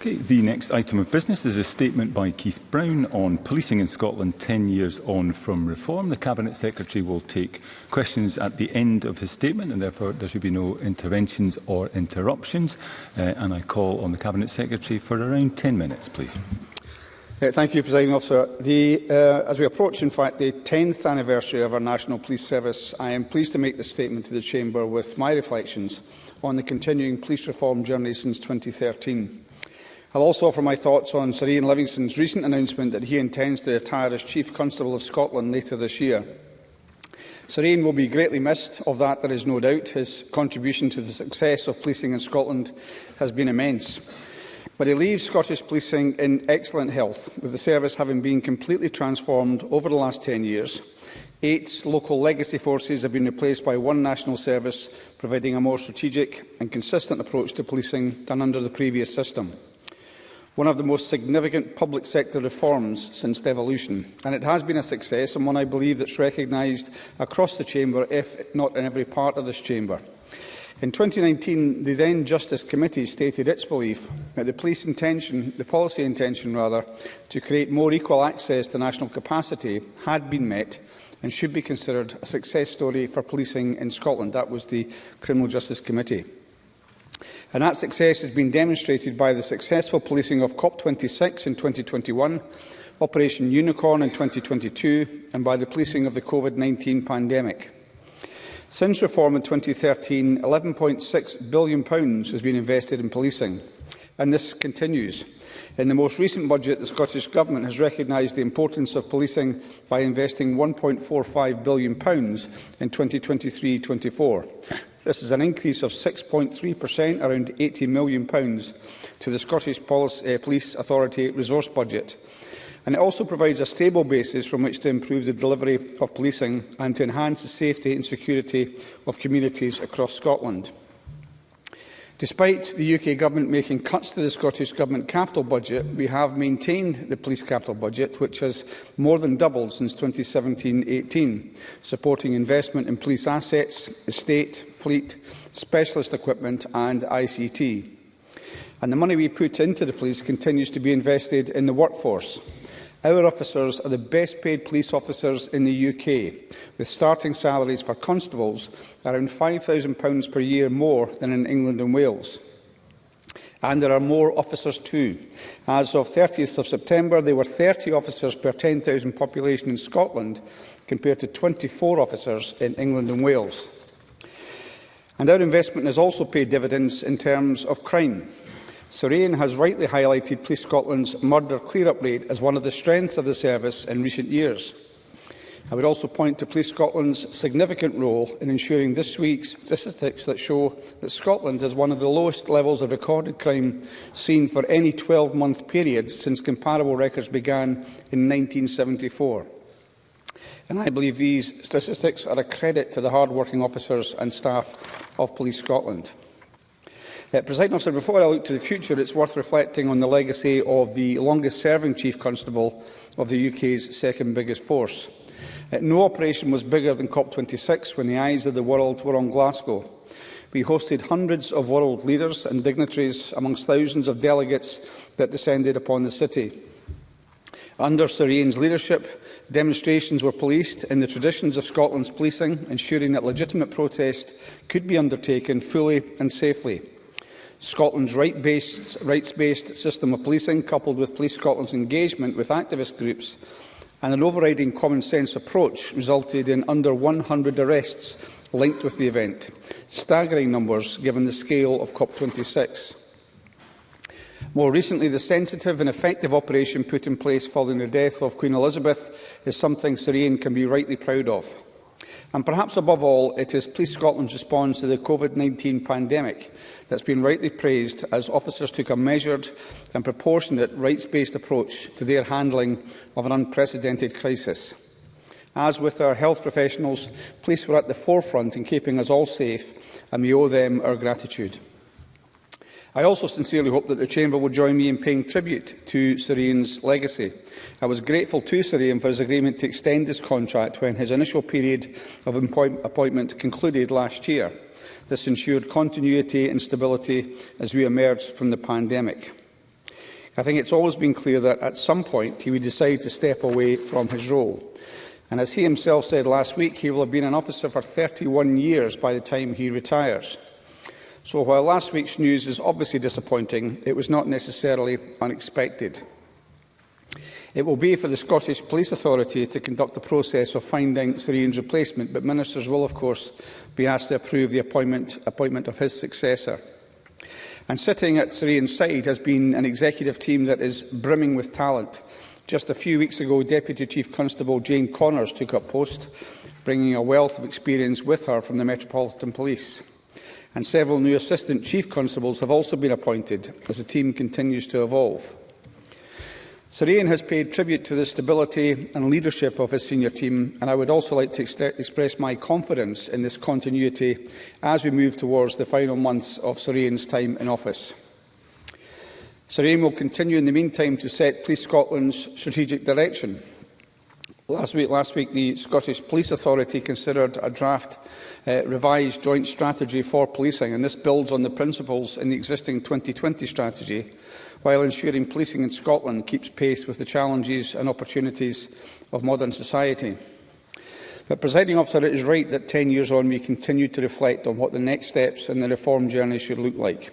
Okay, the next item of business is a statement by Keith Brown on policing in Scotland 10 years on from reform. The Cabinet Secretary will take questions at the end of his statement and therefore there should be no interventions or interruptions. Uh, and I call on the Cabinet Secretary for around 10 minutes, please. Yeah, uh, thank you, Presiding Officer. The, uh, as we approach, in fact, the 10th anniversary of our National Police Service, I am pleased to make this statement to the Chamber with my reflections on the continuing police reform journey since 2013. I'll also offer my thoughts on Sir Ian Livingston's recent announcement that he intends to retire as Chief Constable of Scotland later this year. Sir Ian will be greatly missed, of that there is no doubt. His contribution to the success of policing in Scotland has been immense. But he leaves Scottish policing in excellent health, with the service having been completely transformed over the last 10 years. Eight local legacy forces have been replaced by one national service, providing a more strategic and consistent approach to policing than under the previous system one of the most significant public sector reforms since devolution. And it has been a success and one I believe that's recognised across the Chamber, if not in every part of this Chamber. In 2019, the then Justice Committee stated its belief that the police intention, the policy intention rather, to create more equal access to national capacity had been met and should be considered a success story for policing in Scotland. That was the Criminal Justice Committee. And that success has been demonstrated by the successful policing of COP26 in 2021, Operation Unicorn in 2022 and by the policing of the COVID-19 pandemic. Since reform in 2013, £11.6 billion pounds has been invested in policing, and this continues. In the most recent budget, the Scottish Government has recognised the importance of policing by investing £1.45 billion in 2023-24, This is an increase of 6.3%, around £80 million, pounds, to the Scottish Police, uh, Police Authority resource budget. And it also provides a stable basis from which to improve the delivery of policing and to enhance the safety and security of communities across Scotland. Despite the UK Government making cuts to the Scottish Government capital budget, we have maintained the police capital budget, which has more than doubled since 2017-18, supporting investment in police assets, estate, fleet, specialist equipment and ICT. And the money we put into the police continues to be invested in the workforce. Our officers are the best paid police officers in the UK, with starting salaries for constables around £5,000 per year more than in England and Wales. And there are more officers too. As of 30th of September, there were 30 officers per 10,000 population in Scotland, compared to 24 officers in England and Wales. And our investment has also paid dividends in terms of crime. Surrean has rightly highlighted Police Scotland's murder clear-up rate as one of the strengths of the service in recent years. I would also point to Police Scotland's significant role in ensuring this week's statistics that show that Scotland has one of the lowest levels of recorded crime seen for any 12-month period since comparable records began in 1974. And I believe these statistics are a credit to the hard-working officers and staff of Police Scotland. Uh, President officer, before I look to the future, it's worth reflecting on the legacy of the longest-serving Chief Constable of the UK's second biggest force. Uh, no operation was bigger than COP26 when the eyes of the world were on Glasgow. We hosted hundreds of world leaders and dignitaries amongst thousands of delegates that descended upon the city. Under Sir Ian's leadership, demonstrations were policed in the traditions of Scotland's policing, ensuring that legitimate protest could be undertaken fully and safely. Scotland's rights-based rights -based system of policing, coupled with Police Scotland's engagement with activist groups, and an overriding common-sense approach resulted in under 100 arrests linked with the event, staggering numbers given the scale of COP26. More recently, the sensitive and effective operation put in place following the death of Queen Elizabeth is something Syrian can be rightly proud of. And perhaps above all, it is Police Scotland's response to the COVID-19 pandemic that's been rightly praised as officers took a measured and proportionate rights-based approach to their handling of an unprecedented crisis. As with our health professionals, police were at the forefront in keeping us all safe, and we owe them our gratitude. I also sincerely hope that the Chamber will join me in paying tribute to Serene's legacy. I was grateful to Sirian for his agreement to extend his contract when his initial period of appointment concluded last year. This ensured continuity and stability as we emerged from the pandemic. I think it's always been clear that at some point he would decide to step away from his role. And as he himself said last week, he will have been an officer for 31 years by the time he retires. So while last week's news is obviously disappointing, it was not necessarily unexpected. It will be for the Scottish Police Authority to conduct the process of finding Sirian's replacement, but ministers will, of course, be asked to approve the appointment, appointment of his successor. And sitting at Sirian's side has been an executive team that is brimming with talent. Just a few weeks ago, Deputy Chief Constable Jane Connors took up post, bringing a wealth of experience with her from the Metropolitan Police and several new assistant chief constables have also been appointed as the team continues to evolve. Sir Ian has paid tribute to the stability and leadership of his senior team, and I would also like to ex express my confidence in this continuity as we move towards the final months of Sir Ian's time in office. Sir Ian will continue in the meantime to set Police Scotland's strategic direction Last week, last week, the Scottish Police Authority considered a draft uh, revised joint strategy for policing, and this builds on the principles in the existing 2020 strategy, while ensuring policing in Scotland keeps pace with the challenges and opportunities of modern society. But, Presiding Officer, it is right that 10 years on we continue to reflect on what the next steps in the reform journey should look like.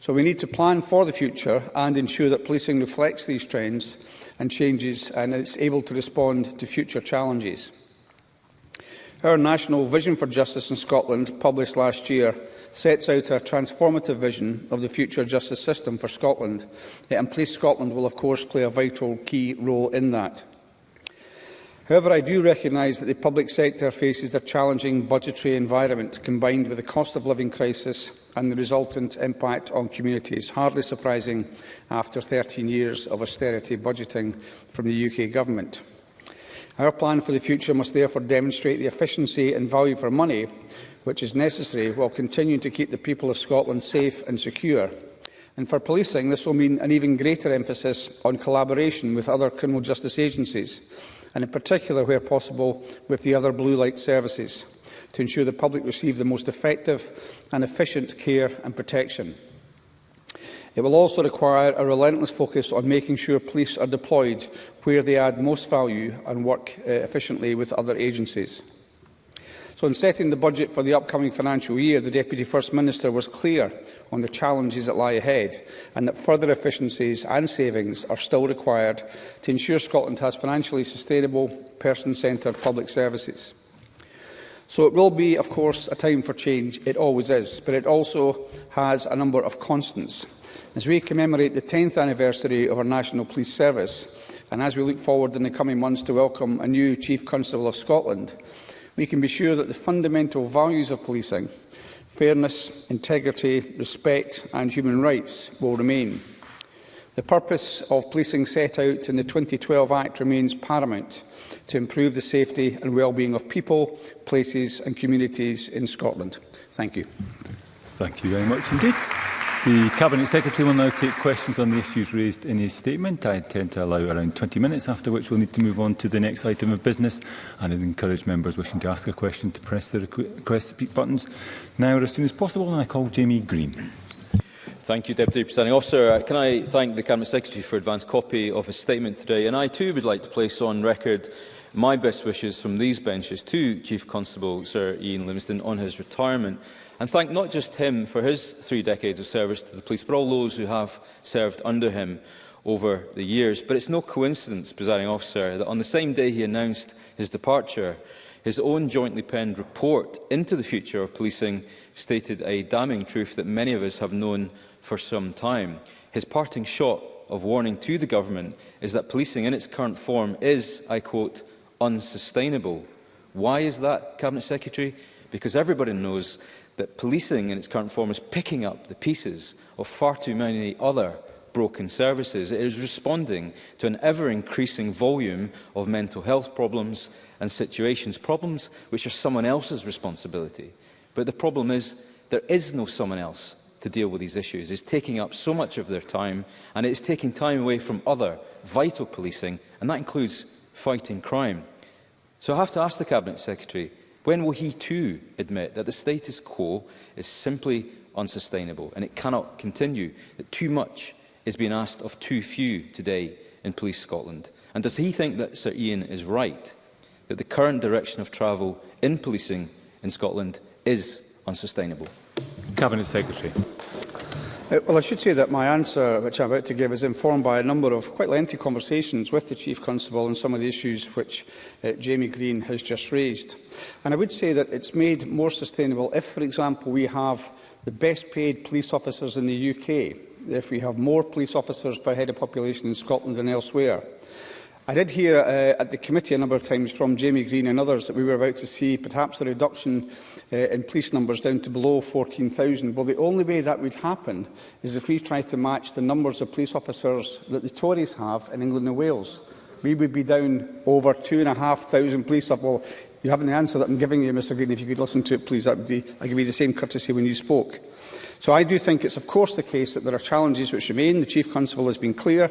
So we need to plan for the future and ensure that policing reflects these trends and changes and is able to respond to future challenges. Our National Vision for Justice in Scotland, published last year, sets out a transformative vision of the future justice system for Scotland, and Police Scotland will of course play a vital key role in that. However, I do recognise that the public sector faces a challenging budgetary environment combined with the cost of living crisis and the resultant impact on communities, hardly surprising after 13 years of austerity budgeting from the UK Government. Our plan for the future must therefore demonstrate the efficiency and value for money which is necessary while continuing to keep the people of Scotland safe and secure. And for policing, this will mean an even greater emphasis on collaboration with other criminal justice agencies, and in particular, where possible, with the other blue light services, to ensure the public receive the most effective and efficient care and protection. It will also require a relentless focus on making sure police are deployed where they add most value and work uh, efficiently with other agencies. So in setting the budget for the upcoming financial year, the Deputy First Minister was clear on the challenges that lie ahead and that further efficiencies and savings are still required to ensure Scotland has financially sustainable, person-centred public services. So it will be, of course, a time for change. It always is. But it also has a number of constants. As we commemorate the 10th anniversary of our National Police Service, and as we look forward in the coming months to welcome a new Chief Constable of Scotland, we can be sure that the fundamental values of policing fairness, integrity, respect and human rights will remain. The purpose of policing set out in the 2012 Act remains paramount to improve the safety and well-being of people, places and communities in Scotland. Thank you. Thank you very much indeed. The Cabinet Secretary will now take questions on the issues raised in his statement. I intend to allow around 20 minutes, after which we'll need to move on to the next item of business and I'd encourage members wishing to ask a question to press the request to speak buttons now or as soon as possible. And I call Jamie Green. Thank you, Deputy Presiding Officer. Uh, can I thank the Cabinet Secretary for advance copy of his statement today? And I too would like to place on record my best wishes from these benches to Chief Constable Sir Ian Livingston on his retirement and thank not just him for his three decades of service to the police, but all those who have served under him over the years. But it's no coincidence, presiding officer, that on the same day he announced his departure, his own jointly penned report into the future of policing stated a damning truth that many of us have known for some time. His parting shot of warning to the government is that policing in its current form is, I quote, unsustainable. Why is that, Cabinet Secretary? Because everybody knows that policing in its current form is picking up the pieces of far too many other broken services. It is responding to an ever-increasing volume of mental health problems and situations, problems which are someone else's responsibility. But the problem is there is no someone else to deal with these issues. It's taking up so much of their time and it's taking time away from other vital policing, and that includes fighting crime. So I have to ask the Cabinet Secretary, When will he too admit that the status quo is simply unsustainable and it cannot continue, that too much is being asked of too few today in Police Scotland? And does he think that Sir Ian is right, that the current direction of travel in policing in Scotland is unsustainable? Cabinet Secretary. Uh, well, I should say that my answer, which I'm about to give, is informed by a number of quite lengthy conversations with the Chief Constable on some of the issues which uh, Jamie Green has just raised. And I would say that it's made more sustainable if, for example, we have the best paid police officers in the UK, if we have more police officers per head of population in Scotland than elsewhere. I did hear uh, at the committee a number of times from Jamie Green and others that we were about to see perhaps a reduction uh, in police numbers down to below 14,000. Well, the only way that would happen is if we tried to match the numbers of police officers that the Tories have in England and Wales. We would be down over 2,500 police officers. Well, you haven't the answer that I'm giving you, Mr Green. If you could listen to it, please, that would be, I give you the same courtesy when you spoke. So I do think it's of course the case that there are challenges which remain. The Chief Constable has been clear.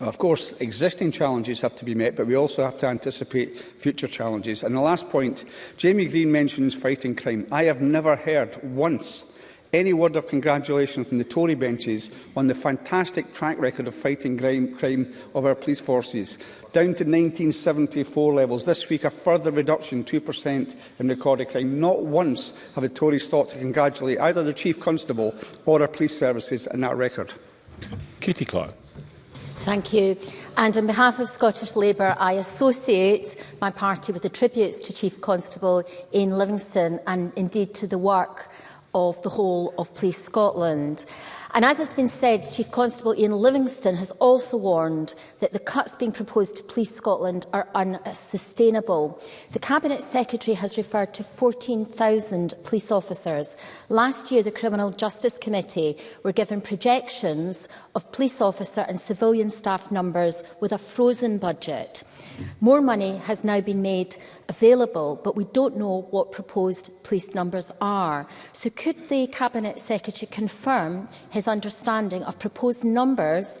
Of course, existing challenges have to be met, but we also have to anticipate future challenges. And the last point, Jamie Green mentions fighting crime. I have never heard once any word of congratulation from the Tory benches on the fantastic track record of fighting crime of our police forces. Down to 1974 levels, this week a further reduction, 2% in recorded crime. Not once have the Tories thought to congratulate either the Chief Constable or our police services on that record. Katie Clark. Thank you. And on behalf of Scottish Labour, I associate my party with the tributes to Chief Constable Ian Livingston and indeed to the work of the whole of Police Scotland. And as has been said, Chief Constable Ian Livingston has also warned that the cuts being proposed to Police Scotland are unsustainable. The Cabinet Secretary has referred to 14,000 police officers. Last year, the Criminal Justice Committee were given projections of police officer and civilian staff numbers with a frozen budget. More money has now been made available, but we don't know what proposed police numbers are. So could the Cabinet Secretary confirm his understanding of proposed numbers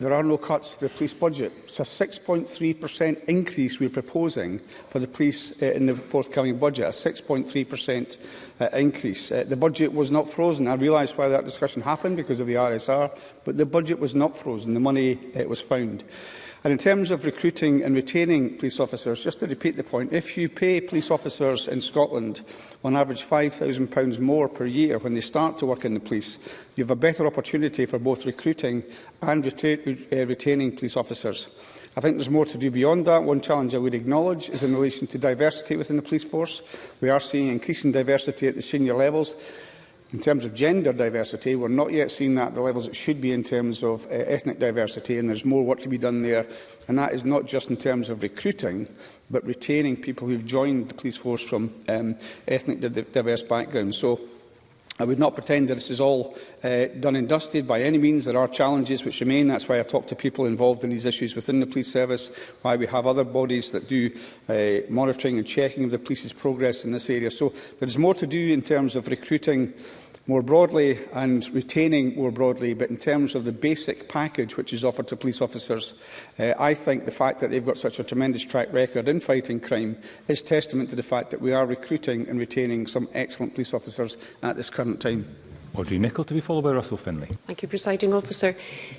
there are no cuts to the police budget. It's a 6.3% increase we're proposing for the police uh, in the forthcoming budget, a 6.3% uh, increase. Uh, the budget was not frozen. I realise why that discussion happened because of the RSR, but the budget was not frozen. The money uh, was found. And in terms of recruiting and retaining police officers, just to repeat the point, if you pay police officers in Scotland on average £5,000 more per year when they start to work in the police, you have a better opportunity for both recruiting and reta uh, retaining police officers. I think there's more to do beyond that. One challenge I would acknowledge is in relation to diversity within the police force. We are seeing increasing diversity at the senior levels. In terms of gender diversity, we're not yet seeing that at the levels it should be in terms of uh, ethnic diversity, and there's more work to be done there. And that is not just in terms of recruiting, but retaining people who've joined the police force from um, ethnic diverse backgrounds. So I would not pretend that this is all uh, done and dusted by any means. There are challenges which remain. That's why I talk to people involved in these issues within the police service, why we have other bodies that do uh, monitoring and checking of the police's progress in this area. So there is more to do in terms of recruiting more broadly and retaining more broadly, but in terms of the basic package which is offered to police officers, uh, I think the fact that they've got such a tremendous track record in fighting crime is testament to the fact that we are recruiting and retaining some excellent police officers at this current time. Audrey Nicholl to be followed by Russell Finlay. Thank you, Presiding Officer.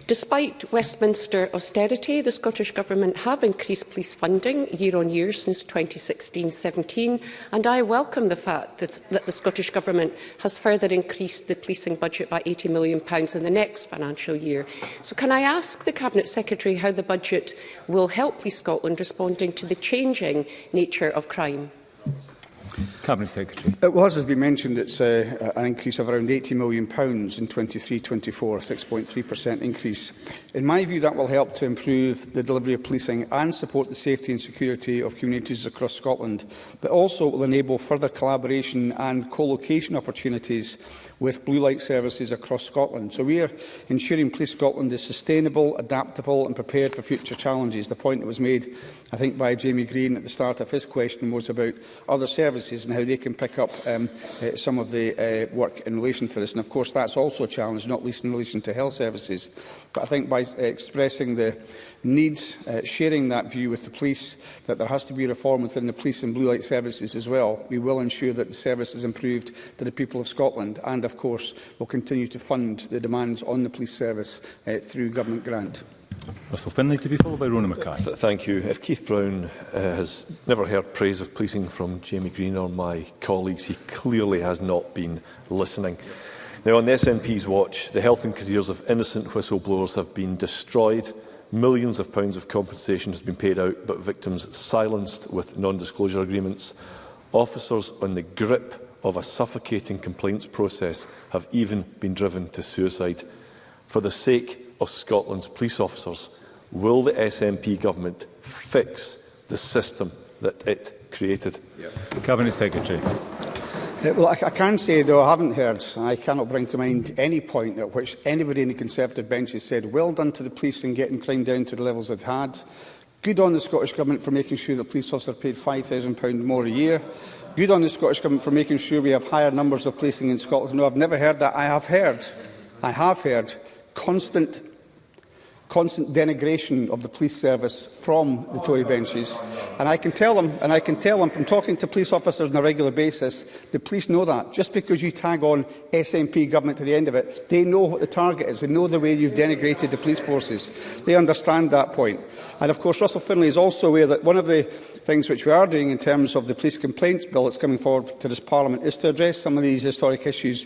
Despite Westminster austerity, the Scottish Government have increased police funding year on year since 2016-17, and I welcome the fact that, that the Scottish Government has further increased the policing budget by £80 million in the next financial year. So can I ask the Cabinet Secretary how the budget will help Police Scotland responding to the changing nature of crime? Cabinet Secretary. It was, as has been mentioned, it's uh, an increase of around £80 million pounds in 23-24, 6.3% increase. In my view, that will help to improve the delivery of policing and support the safety and security of communities across Scotland, but also will enable further collaboration and co-location opportunities with blue light services across Scotland. So we are ensuring Police Scotland is sustainable, adaptable and prepared for future challenges. The point that was made, I think, by Jamie Green at the start of his question was about other services and how they can pick up um, uh, some of the uh, work in relation to this. And of course, that's also a challenge, not least in relation to health services. But I think by expressing the need, uh, sharing that view with the police, that there has to be reform within the police and blue light services as well, we will ensure that the service is improved to the people of Scotland and, of course, will continue to fund the demands on the police service uh, through government grant. Russell Finlay to be followed by Rona Mackay. Th thank you. If Keith Brown uh, has never heard praise of policing from Jamie Green or my colleagues, he clearly has not been listening. Yeah. Now, on the SNP's watch, the health and careers of innocent whistleblowers have been destroyed. Millions of pounds of compensation has been paid out, but victims silenced with non-disclosure agreements. Officers on the grip of a suffocating complaints process have even been driven to suicide. For the sake of Scotland's police officers, will the SNP government fix the system that it created? Yeah. Cabinet Secretary well, I, I can say, though, I haven't heard, and I cannot bring to mind any point at which anybody in the Conservative bench has said, well done to the police in getting crime down to the levels it had. Good on the Scottish Government for making sure that police officers are paid £5,000 more a year. Good on the Scottish Government for making sure we have higher numbers of policing in Scotland. No, I've never heard that. I have heard, I have heard constant constant denigration of the police service from the Tory benches. And I can tell them, and I can tell them from talking to police officers on a regular basis, the police know that. Just because you tag on SNP government to the end of it, they know what the target is. They know the way you've denigrated the police forces. They understand that point. And of course, Russell Finlay is also aware that one of the things which we are doing in terms of the police complaints bill that's coming forward to this Parliament is to address some of these historic issues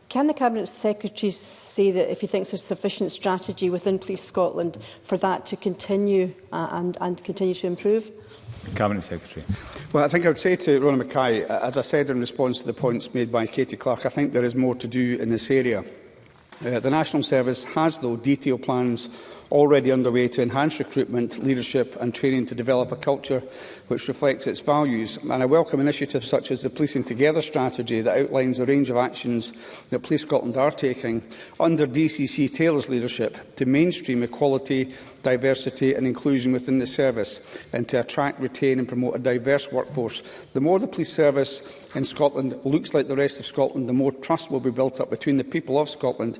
Can the Cabinet Secretary say that if he thinks there's sufficient strategy within Police Scotland for that to continue uh, and, and continue to improve? Cabinet Secretary. Well, I think I would say to Rona Mackay, uh, as I said in response to the points made by Katie Clark, I think there is more to do in this area. Uh, the National Service has, though, detailed plans already underway to enhance recruitment, leadership and training to develop a culture which reflects its values. And I welcome initiatives such as the Policing Together strategy that outlines the range of actions that Police Scotland are taking under DCC Taylor's leadership to mainstream equality, diversity and inclusion within the service and to attract, retain and promote a diverse workforce. The more the police service in Scotland looks like the rest of Scotland, the more trust will be built up between the people of Scotland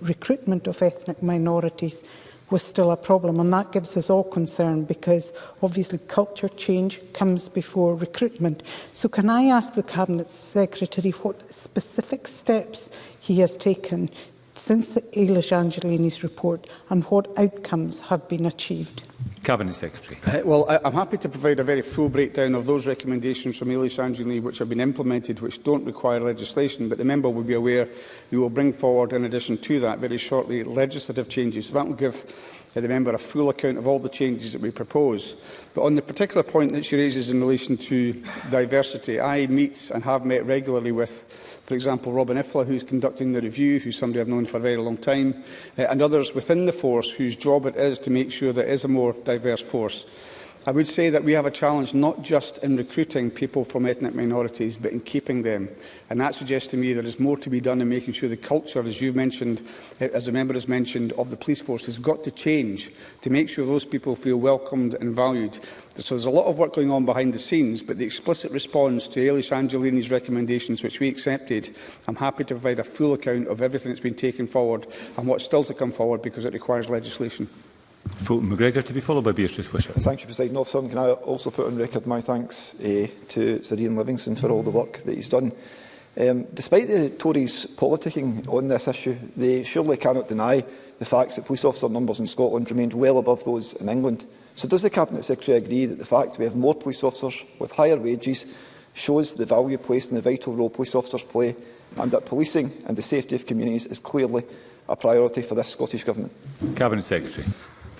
recruitment of ethnic minorities was still a problem and that gives us all concern because obviously culture change comes before recruitment. So can I ask the Cabinet Secretary what specific steps he has taken since the Eilish Angelini's report and what outcomes have been achieved? Cabinet Secretary. Uh, well, I, I'm happy to provide a very full breakdown of those recommendations from Eilish Angelini which have been implemented, which don't require legislation, but the member will be aware we will bring forward, in addition to that, very shortly, legislative changes. So that will give the member a full account of all the changes that we propose. But on the particular point that she raises in relation to diversity, I meet and have met regularly with for example, Robin Ifla, who's conducting the review, who's somebody I've known for a very long time, uh, and others within the force whose job it is to make sure there is a more diverse force. I would say that we have a challenge not just in recruiting people from ethnic minorities, but in keeping them. And that suggests to me there is more to be done in making sure the culture, as you mentioned, eh, as a member has mentioned, of the police force has got to change to make sure those people feel welcomed and valued. So there's a lot of work going on behind the scenes, but the explicit response to Ailish Angelini's recommendations, which we accepted, I'm happy to provide a full account of everything that's been taken forward and what's still to come forward because it requires legislation. Fulton McGregor to be followed by Beatrice Wisher. Thank you, President Officer. can I also put on record my thanks uh, to Sir Ian Livingston for all the work that he's done. Um, despite the Tories politicking on this issue, they surely cannot deny the facts that police officer numbers in Scotland remained well above those in England. So does the Cabinet Secretary agree that the fact we have more police officers with higher wages shows the value placed in the vital role police officers play and that policing and the safety of communities is clearly a priority for this Scottish Government? Cabinet Secretary.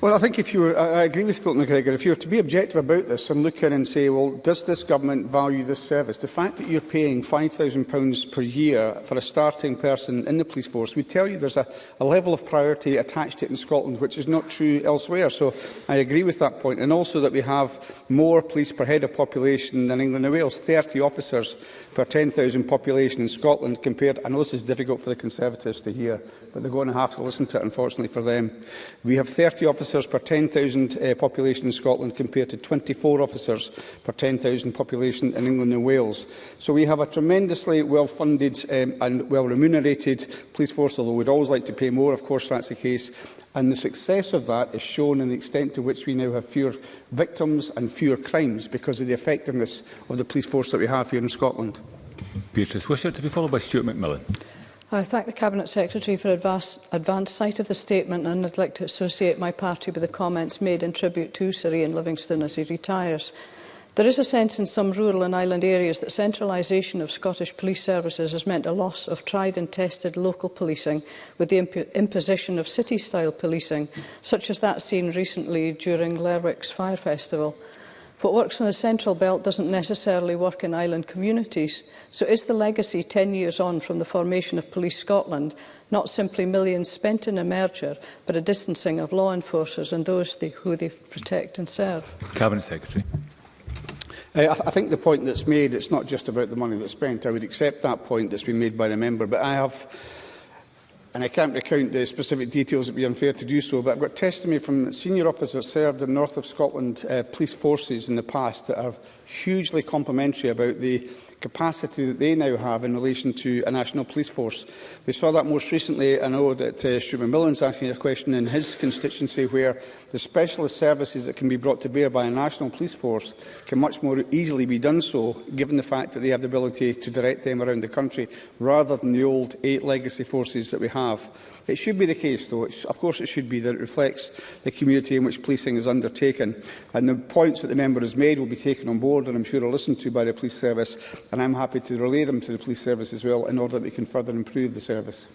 Well, I think if you, were, I agree with Fulton McGregor, if you're to be objective about this and look in and say, well, does this government value this service? The fact that you're paying £5,000 per year for a starting person in the police force would tell you there's a, a level of priority attached to it in Scotland, which is not true elsewhere. So I agree with that point. And also that we have more police per head of population than England and Wales, 30 officers per 10,000 population in Scotland compared, I know this is difficult for the Conservatives to hear, but they're going to have to listen to it, unfortunately, for them. We have 30 officers officers per 10,000 uh, population in Scotland compared to 24 officers per 10,000 population in England and Wales. So we have a tremendously well-funded um, and well-remunerated police force, although we'd always like to pay more, of course that's the case. And the success of that is shown in the extent to which we now have fewer victims and fewer crimes because of the effectiveness of the police force that we have here in Scotland. Beatrice Wishart to be followed by Stuart McMillan. I thank the Cabinet Secretary for advance, advance sight of the statement and I'd like to associate my party with the comments made in tribute to Sir Ian Livingston as he retires. There is a sense in some rural and island areas that centralisation of Scottish police services has meant a loss of tried and tested local policing with the imp imposition of city-style policing, such as that seen recently during Lerwick's Fire Festival. What works in the Central Belt doesn't necessarily work in island communities. So is the legacy 10 years on from the formation of Police Scotland not simply millions spent in a merger, but a distancing of law enforcers and those they, who they protect and serve? Cabinet Secretary. Uh, I, th I think the point that's made, it's not just about the money that's spent. I would accept that point that's been made by the member, but I have and I can't recount the specific details, it would be unfair to do so, but I've got testimony from senior officers served in North of Scotland uh, police forces in the past that are hugely complimentary about the capacity that they now have in relation to a national police force. We saw that most recently, I know that uh, Stuart is asking a question in his constituency where the specialist services that can be brought to bear by a national police force can much more easily be done so, given the fact that they have the ability to direct them around the country, rather than the old eight legacy forces that we have. It should be the case, though, it's, of course it should be, that it reflects the community in which policing is undertaken. And the points that the member has made will be taken on board and I'm sure are listened to by the police service and I'm happy to relay them to the police service as well in order that we can further improve the service.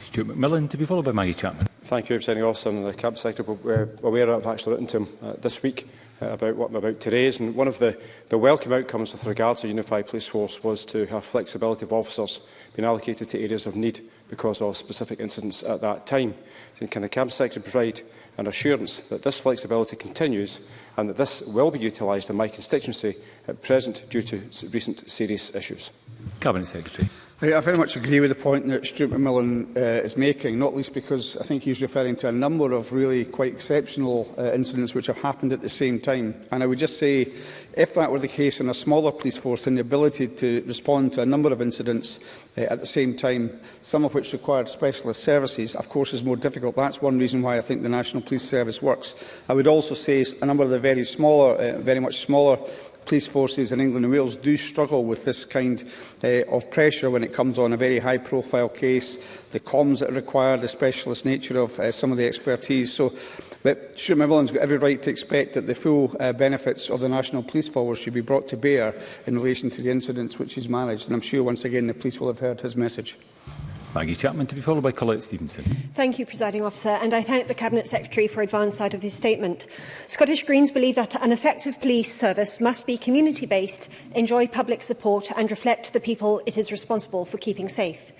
Stuart McMillan, to be followed by Maggie Chapman. Thank you, Representative Austin. The Cabinet Secretary will be uh, aware I've actually written to him uh, this week Uh, about what I'm about to raise. And one of the, the welcome outcomes with regard to Unified Police Force was to have flexibility of officers being allocated to areas of need because of specific incidents at that time. And can the camp section provide an assurance that this flexibility continues and that this will be utilised in my constituency at present due to recent serious issues? Cabinet Secretary. I very much agree with the point that Stuart McMillan uh, is making, not least because I think he's referring to a number of really quite exceptional uh, incidents which have happened at the same time. And I would just say, if that were the case in a smaller police force, and the ability to respond to a number of incidents uh, at the same time, some of which required specialist services, of course, is more difficult. That's one reason why I think the National Police Service works. I would also say a number of the very smaller, uh, very much smaller police forces in England and Wales do struggle with this kind uh, of pressure when it comes on a very high profile case, the comms that are required, the specialist nature of uh, some of the expertise. So But Stuart has got every right to expect that the full uh, benefits of the National Police Force should be brought to bear in relation to the incidents which he's managed. And I'm sure, once again, the police will have heard his message. Maggie Chapman to be followed by Colette Stevenson. Thank you, Presiding Officer, and I thank the Cabinet Secretary for advance side of his statement. Scottish Greens believe that an effective police service must be community-based, enjoy public support and reflect the people it is responsible for keeping safe.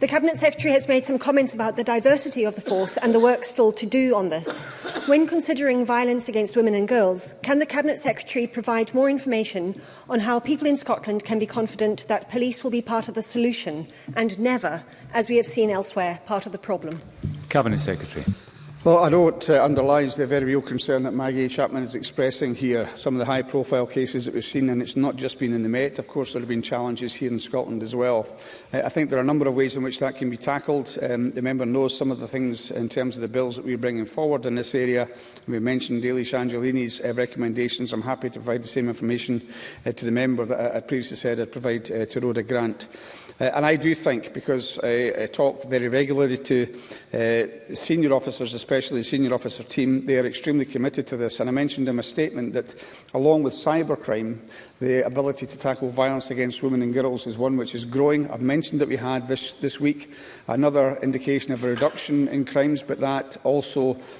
The Cabinet Secretary has made some comments about the diversity of the force and the work still to do on this. When considering violence against women and girls, can the Cabinet Secretary provide more information on how people in Scotland can be confident that police will be part of the solution and never, as we have seen elsewhere, part of the problem? Cabinet Secretary. Well, I know it uh, underlines the very real concern that Maggie Chapman is expressing here. Some of the high-profile cases that we've seen, and it's not just been in the Met. Of course, there have been challenges here in Scotland as well. Uh, I think there are a number of ways in which that can be tackled. Um, the member knows some of the things in terms of the bills that we're bringing forward in this area. We mentioned Daily Angelini's uh, recommendations. I'm happy to provide the same information uh, to the member that I uh, previously said I'd provide uh, to Rhoda Grant. Uh, and I do think, because I, I talk very regularly to uh, senior officers, especially the senior officer team, they are extremely committed to this. And I mentioned in my statement that, along with cybercrime, the ability to tackle violence against women and girls is one which is growing. I've mentioned that we had this, this week another indication of a reduction in crimes, but that also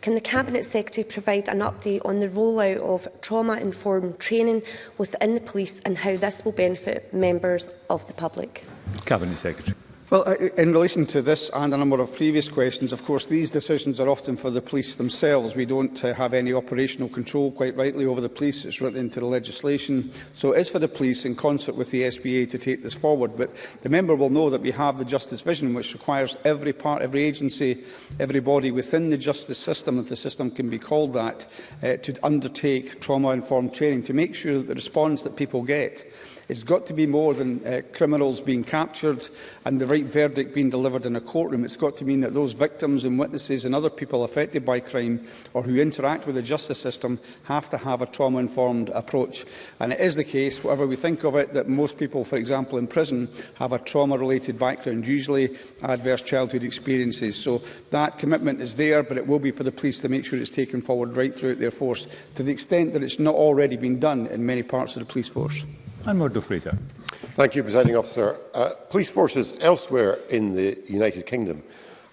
Can the Cabinet Secretary provide an update on the rollout of trauma-informed training within the police and how this will benefit members of the public? Cabinet Secretary. Well, in relation to this and a number of previous questions, of course, these decisions are often for the police themselves. We don't uh, have any operational control, quite rightly, over the police. It's written into the legislation. So it is for the police, in concert with the SBA, to take this forward. But the member will know that we have the Justice Vision, which requires every part, every agency, every body within the justice system, if the system can be called that, uh, to undertake trauma-informed training to make sure that the response that people get It's got to be more than uh, criminals being captured and the right verdict being delivered in a courtroom. It's got to mean that those victims and witnesses and other people affected by crime or who interact with the justice system have to have a trauma-informed approach. And it is the case, whatever we think of it, that most people, for example, in prison have a trauma-related background, usually adverse childhood experiences. So that commitment is there, but it will be for the police to make sure it's taken forward right throughout their force, to the extent that it's not already been done in many parts of the police force. I'm Murdo Fraser. Thank you, Presiding Officer. Uh, police forces elsewhere in the United Kingdom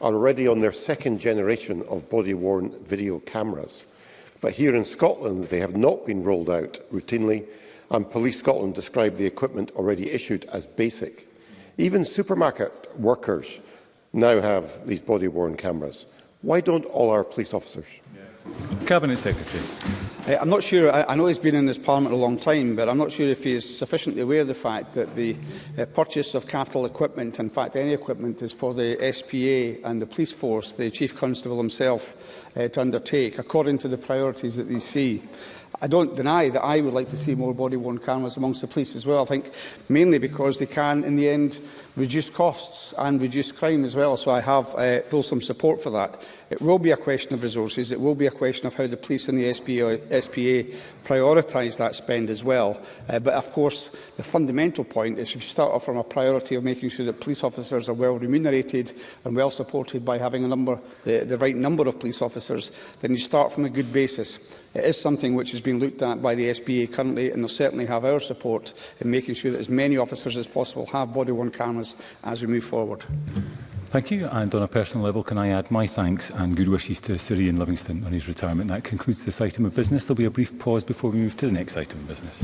are already on their second generation of body-worn video cameras. But here in Scotland, they have not been rolled out routinely, and Police Scotland described the equipment already issued as basic. Even supermarket workers now have these body-worn cameras. Why don't all our police officers? Cabinet Secretary. Uh, I'm not sure, I, I know he's been in this Parliament a long time, but I'm not sure if he's sufficiently aware of the fact that the uh, purchase of capital equipment, in fact any equipment, is for the SPA and the police force, the Chief Constable himself, uh, to undertake, according to the priorities that they see. I don't deny that I would like to see more body-worn cameras amongst the police as well. I think mainly because they can, in the end, reduce costs and reduce crime as well. So I have uh, fulsome support for that. It will be a question of resources. It will be a question of how the police and the SPA, SPA prioritise that spend as well. Uh, but of course, the fundamental point is if you start off from a priority of making sure that police officers are well remunerated and well supported by having a number, the, the right number of police officers, then you start from a good basis. It is something which is being looked at by the SBA currently, and they'll certainly have our support in making sure that as many officers as possible have body-worn cameras as we move forward. Thank you. And on a personal level, can I add my thanks and good wishes to Sir Ian Livingston on his retirement. That concludes this item of business. There'll be a brief pause before we move to the next item of business.